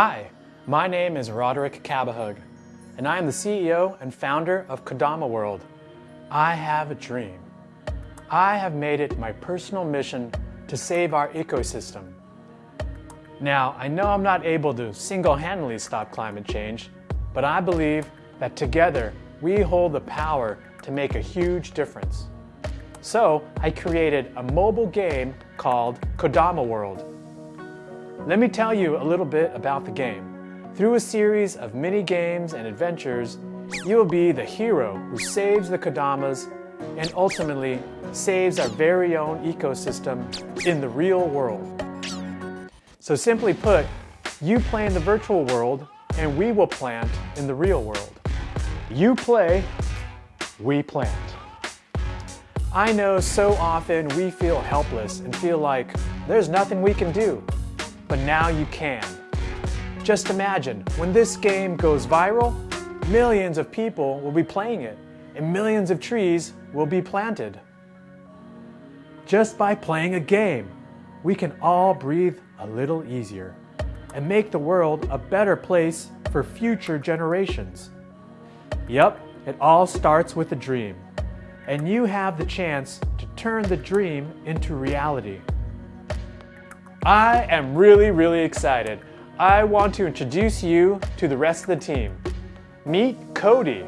Hi, my name is Roderick Cabahug, and I am the CEO and founder of Kodama World. I have a dream. I have made it my personal mission to save our ecosystem. Now, I know I'm not able to single-handedly stop climate change, but I believe that together we hold the power to make a huge difference. So I created a mobile game called Kodama World. Let me tell you a little bit about the game. Through a series of mini games and adventures, you will be the hero who saves the Kodamas and ultimately saves our very own ecosystem in the real world. So simply put, you play in the virtual world and we will plant in the real world. You play, we plant. I know so often we feel helpless and feel like there's nothing we can do, but now you can. Just imagine, when this game goes viral, millions of people will be playing it and millions of trees will be planted. Just by playing a game, we can all breathe a little easier and make the world a better place for future generations. Yep, it all starts with a dream, and you have the chance to turn the dream into reality. I am really, really excited. I want to introduce you to the rest of the team. Meet Cody.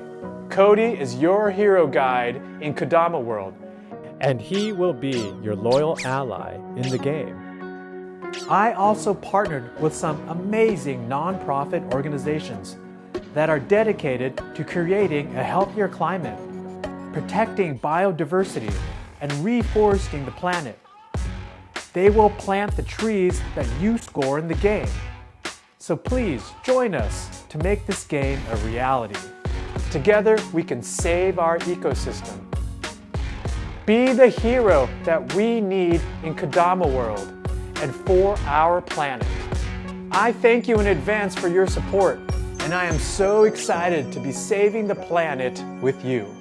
Cody is your hero guide in Kodama World, and he will be your loyal ally in the game. I also partnered with some amazing nonprofit organizations that are dedicated to creating a healthier climate, protecting biodiversity, and reforesting the planet. They will plant the trees that you score in the game. So please join us to make this game a reality. Together we can save our ecosystem. Be the hero that we need in Kodama World and for our planet. I thank you in advance for your support and I am so excited to be saving the planet with you.